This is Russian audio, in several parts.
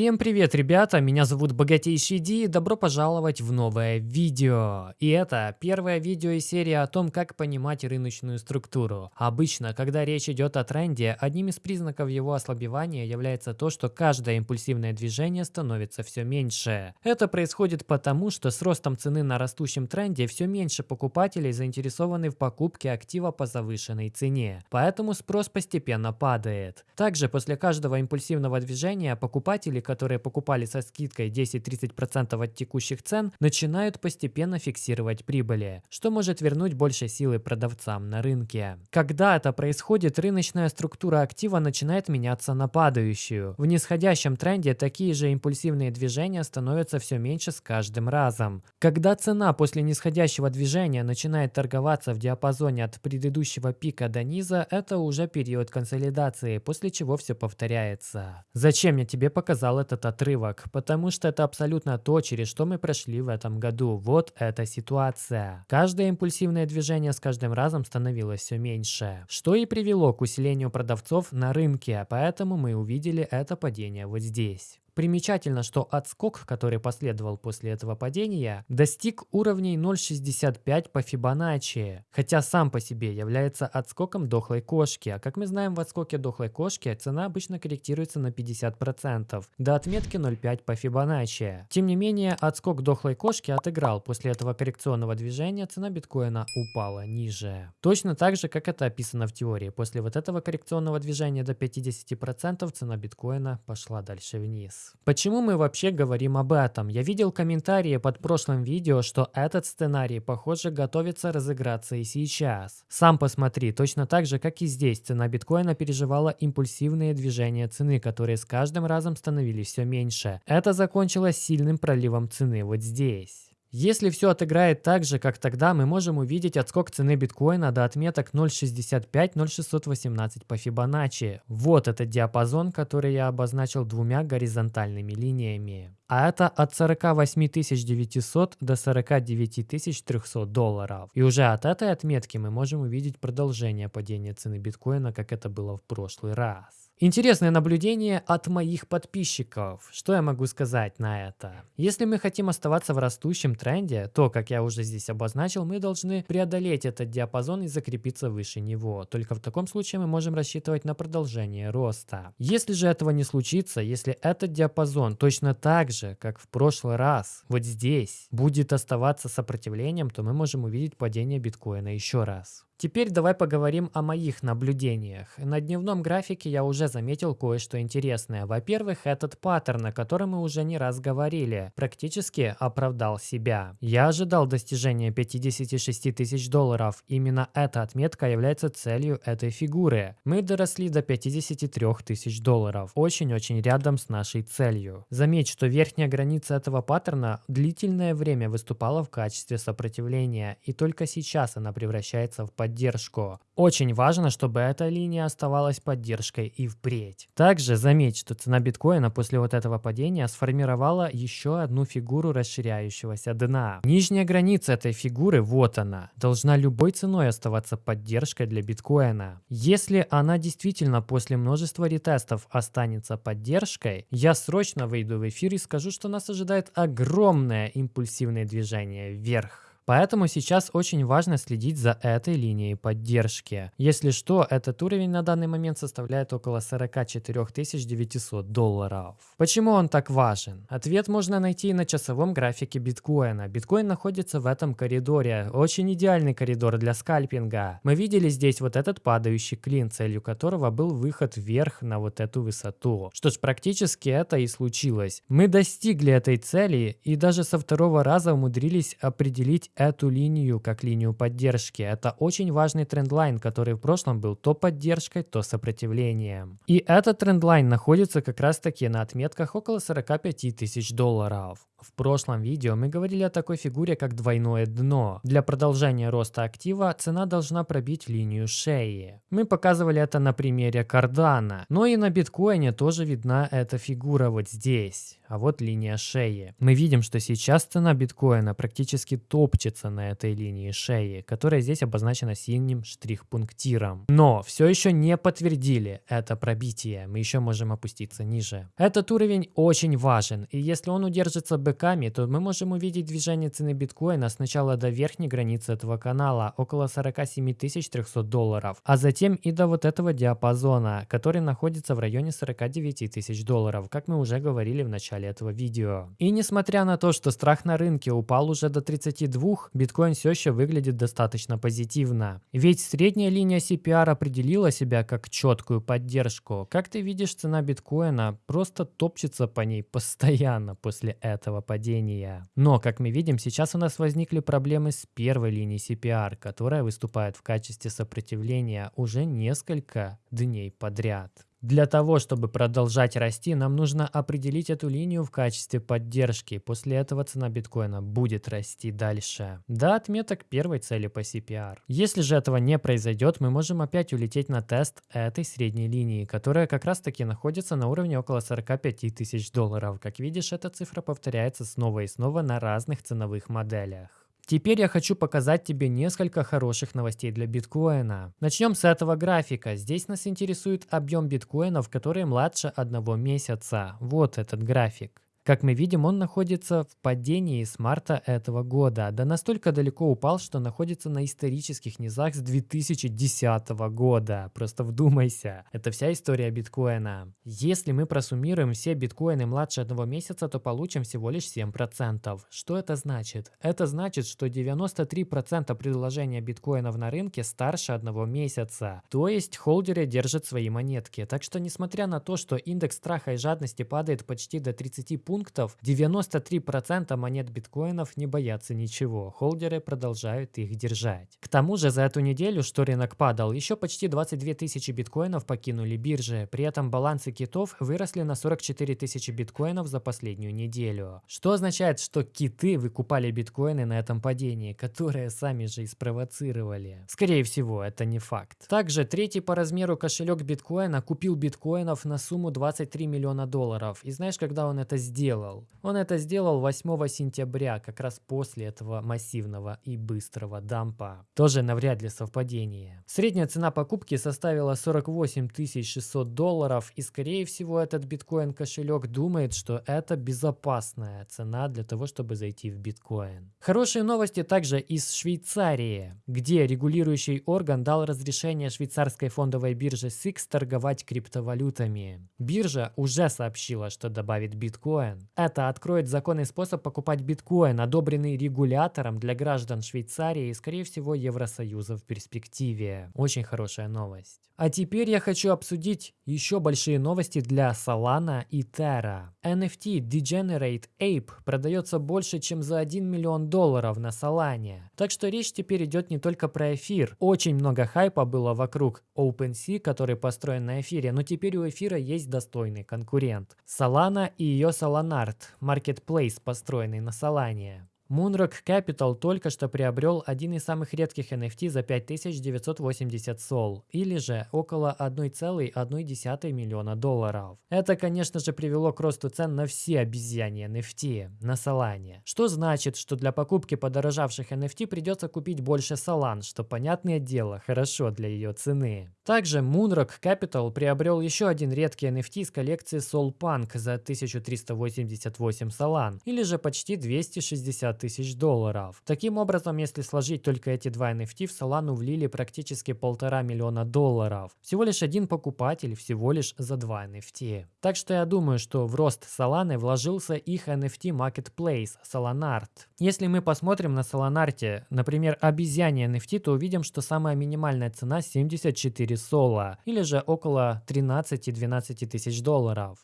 Всем привет, ребята! Меня зовут Богатейший Ди и добро пожаловать в новое видео. И это первое видео из серии о том, как понимать рыночную структуру. Обычно, когда речь идет о тренде, одним из признаков его ослабевания является то, что каждое импульсивное движение становится все меньше. Это происходит потому, что с ростом цены на растущем тренде все меньше покупателей заинтересованы в покупке актива по завышенной цене. Поэтому спрос постепенно падает. Также после каждого импульсивного движения покупатели которые покупали со скидкой 10-30% от текущих цен, начинают постепенно фиксировать прибыли, что может вернуть больше силы продавцам на рынке. Когда это происходит, рыночная структура актива начинает меняться на падающую. В нисходящем тренде такие же импульсивные движения становятся все меньше с каждым разом. Когда цена после нисходящего движения начинает торговаться в диапазоне от предыдущего пика до низа, это уже период консолидации, после чего все повторяется. Зачем я тебе показал показал этот отрывок, потому что это абсолютно то, через что мы прошли в этом году. Вот эта ситуация. Каждое импульсивное движение с каждым разом становилось все меньше, что и привело к усилению продавцов на рынке, поэтому мы увидели это падение вот здесь. Примечательно, что отскок, который последовал после этого падения, достиг уровней 0.65 по Фибоначчи, хотя сам по себе является отскоком дохлой кошки, а как мы знаем в отскоке дохлой кошки цена обычно корректируется на 50%, до отметки 0.5 по Фибоначчи. Тем не менее, отскок дохлой кошки отыграл, после этого коррекционного движения цена биткоина упала ниже. Точно так же, как это описано в теории, после вот этого коррекционного движения до 50% цена биткоина пошла дальше вниз. Почему мы вообще говорим об этом? Я видел комментарии под прошлым видео, что этот сценарий, похоже, готовится разыграться и сейчас. Сам посмотри, точно так же, как и здесь, цена биткоина переживала импульсивные движения цены, которые с каждым разом становились все меньше. Это закончилось сильным проливом цены вот здесь. Если все отыграет так же, как тогда, мы можем увидеть отскок цены биткоина до отметок 0.65-0.618 по Фибоначчи. Вот этот диапазон, который я обозначил двумя горизонтальными линиями. А это от 48 900 до 49 300 долларов. И уже от этой отметки мы можем увидеть продолжение падения цены биткоина, как это было в прошлый раз. Интересное наблюдение от моих подписчиков. Что я могу сказать на это? Если мы хотим оставаться в растущем тренде, то, как я уже здесь обозначил, мы должны преодолеть этот диапазон и закрепиться выше него. Только в таком случае мы можем рассчитывать на продолжение роста. Если же этого не случится, если этот диапазон точно так же, как в прошлый раз, вот здесь, будет оставаться сопротивлением, то мы можем увидеть падение биткоина еще раз. Теперь давай поговорим о моих наблюдениях. На дневном графике я уже заметил кое-что интересное. Во-первых, этот паттерн, о котором мы уже не раз говорили, практически оправдал себя. Я ожидал достижения 56 тысяч долларов. Именно эта отметка является целью этой фигуры. Мы доросли до 53 тысяч долларов. Очень-очень рядом с нашей целью. Заметь, что верхняя граница этого паттерна длительное время выступала в качестве сопротивления, и только сейчас она превращается в падение поддержку. Очень важно, чтобы эта линия оставалась поддержкой и впредь. Также заметь, что цена биткоина после вот этого падения сформировала еще одну фигуру расширяющегося дна. Нижняя граница этой фигуры, вот она, должна любой ценой оставаться поддержкой для биткоина. Если она действительно после множества ретестов останется поддержкой, я срочно выйду в эфир и скажу, что нас ожидает огромное импульсивное движение вверх. Поэтому сейчас очень важно следить за этой линией поддержки. Если что, этот уровень на данный момент составляет около 44 900 долларов. Почему он так важен? Ответ можно найти на часовом графике биткоина. Биткоин находится в этом коридоре. Очень идеальный коридор для скальпинга. Мы видели здесь вот этот падающий клин, целью которого был выход вверх на вот эту высоту. Что ж, практически это и случилось. Мы достигли этой цели и даже со второго раза умудрились определить эту линию как линию поддержки. Это очень важный трендлайн, который в прошлом был то поддержкой, то сопротивлением. И этот трендлайн находится как раз таки на отметках около 45 тысяч долларов. В прошлом видео мы говорили о такой фигуре, как двойное дно. Для продолжения роста актива цена должна пробить линию шеи. Мы показывали это на примере кардана. Но и на биткоине тоже видна эта фигура вот здесь. А вот линия шеи. Мы видим, что сейчас цена биткоина практически топчет топчется на этой линии шеи, которая здесь обозначена синим штрих-пунктиром. Но все еще не подтвердили это пробитие, мы еще можем опуститься ниже. Этот уровень очень важен, и если он удержится бэками, то мы можем увидеть движение цены биткоина сначала до верхней границы этого канала, около 47 300 долларов, а затем и до вот этого диапазона, который находится в районе 49 тысяч долларов, как мы уже говорили в начале этого видео. И несмотря на то, что страх на рынке упал уже до 32, биткоин все еще выглядит достаточно позитивно. Ведь средняя линия CPR определила себя как четкую поддержку. Как ты видишь, цена биткоина просто топчется по ней постоянно после этого падения. Но, как мы видим, сейчас у нас возникли проблемы с первой линией CPR, которая выступает в качестве сопротивления уже несколько дней подряд. Для того, чтобы продолжать расти, нам нужно определить эту линию в качестве поддержки. После этого цена биткоина будет расти дальше. До отметок первой цели по CPR. Если же этого не произойдет, мы можем опять улететь на тест этой средней линии, которая как раз таки находится на уровне около 45 тысяч долларов. Как видишь, эта цифра повторяется снова и снова на разных ценовых моделях. Теперь я хочу показать тебе несколько хороших новостей для биткоина. Начнем с этого графика. Здесь нас интересует объем биткоинов, которые младше одного месяца. Вот этот график. Как мы видим, он находится в падении с марта этого года, да настолько далеко упал, что находится на исторических низах с 2010 года. Просто вдумайся, это вся история биткоина. Если мы просуммируем все биткоины младше одного месяца, то получим всего лишь 7%. Что это значит? Это значит, что 93% предложения биткоинов на рынке старше одного месяца. То есть холдеры держат свои монетки. Так что несмотря на то, что индекс страха и жадности падает почти до 30 пунктов, пунктов 93% монет биткоинов не боятся ничего, холдеры продолжают их держать. К тому же за эту неделю, что рынок падал, еще почти 22 тысячи биткоинов покинули биржи, при этом балансы китов выросли на 44 тысячи биткоинов за последнюю неделю. Что означает, что киты выкупали биткоины на этом падении, которое сами же и спровоцировали. Скорее всего, это не факт. Также третий по размеру кошелек биткоина купил биткоинов на сумму 23 миллиона долларов. И знаешь, когда он это сделал? Сделал? Он это сделал 8 сентября, как раз после этого массивного и быстрого дампа. Тоже навряд ли совпадение. Средняя цена покупки составила 48 600 долларов, и скорее всего этот биткоин кошелек думает, что это безопасная цена для того, чтобы зайти в биткоин. Хорошие новости также из Швейцарии, где регулирующий орган дал разрешение швейцарской фондовой бирже SIX торговать криптовалютами. Биржа уже сообщила, что добавит биткоин биткоин. Это откроет законный способ покупать биткоин, одобренный регулятором для граждан Швейцарии и, скорее всего, Евросоюза в перспективе. Очень хорошая новость. А теперь я хочу обсудить еще большие новости для Solana и Terra. NFT Degenerate Ape продается больше, чем за 1 миллион долларов на Solana. Так что речь теперь идет не только про эфир. Очень много хайпа было вокруг OpenSea, который построен на эфире, но теперь у эфира есть достойный конкурент. Solana и ее Solanart, marketplace, построенный на Solana. Moonrock Capital только что приобрел один из самых редких NFT за 5980 сол, или же около 1,1 миллиона долларов. Это, конечно же, привело к росту цен на все обезьяне NFT на Solana. Что значит, что для покупки подорожавших NFT придется купить больше Solana, что, понятное дело, хорошо для ее цены. Также Moonrock Capital приобрел еще один редкий NFT из коллекции Soul Punk за 1388 Solana, или же почти 260 тысяч долларов. Таким образом, если сложить только эти два NFT, в Solana влили практически полтора миллиона долларов. Всего лишь один покупатель, всего лишь за два NFT. Так что я думаю, что в рост Solana вложился их NFT Marketplace Solanart. Если мы посмотрим на Solanart, например, обезьяне NFT, то увидим, что самая минимальная цена 74 сола, или же около 13-12 тысяч долларов.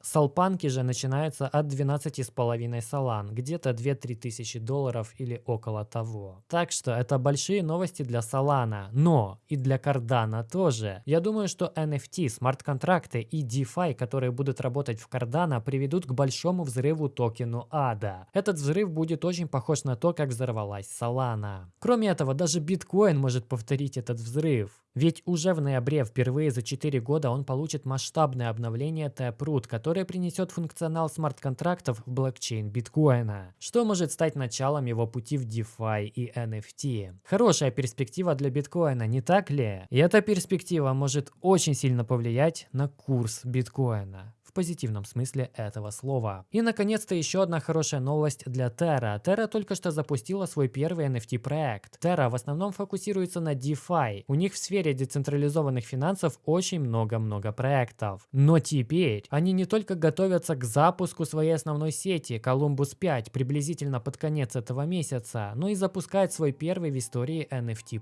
Салпанки же начинаются от 12,5 солан, где-то 2-3 тысячи тысячи долларов или около того. Так что это большие новости для Solana, но и для Cardano тоже. Я думаю, что NFT, смарт-контракты и DeFi, которые будут работать в Cardano, приведут к большому взрыву токену ADA. Этот взрыв будет очень похож на то, как взорвалась Solana. Кроме этого, даже биткоин может повторить этот взрыв. Ведь уже в ноябре впервые за 4 года он получит масштабное обновление Taproot, которое принесет функционал смарт-контрактов в блокчейн биткоина, что может стать началом его пути в DeFi и NFT. Хорошая перспектива для биткоина, не так ли? И эта перспектива может очень сильно повлиять на курс биткоина позитивном смысле этого слова. И наконец-то еще одна хорошая новость для Terra. Terra только что запустила свой первый NFT проект. Terra в основном фокусируется на DeFi. У них в сфере децентрализованных финансов очень много-много проектов. Но теперь они не только готовятся к запуску своей основной сети Columbus 5 приблизительно под конец этого месяца, но и запускают свой первый в истории NFT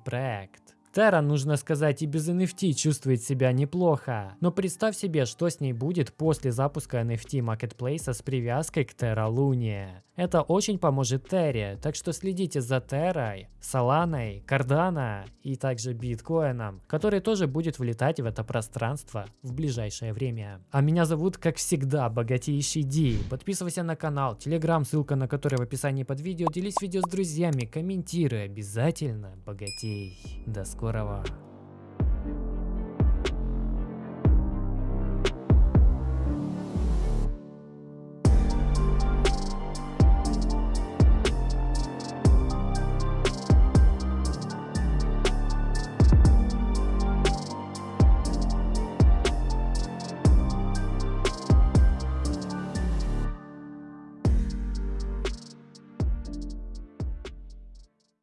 Terra, нужно сказать, и без NFT чувствует себя неплохо. Но представь себе, что с ней будет после запуска NFT маркетплейса с привязкой к Terra Luna. Это очень поможет Terra, так что следите за Terra, Solana, Cardano и также биткоином, который тоже будет влетать в это пространство в ближайшее время. А меня зовут, как всегда, Богатейший Ди. Подписывайся на канал, телеграм, ссылка на который в описании под видео. Делись видео с друзьями, комментируй обязательно, богатей. До скорого. Курова.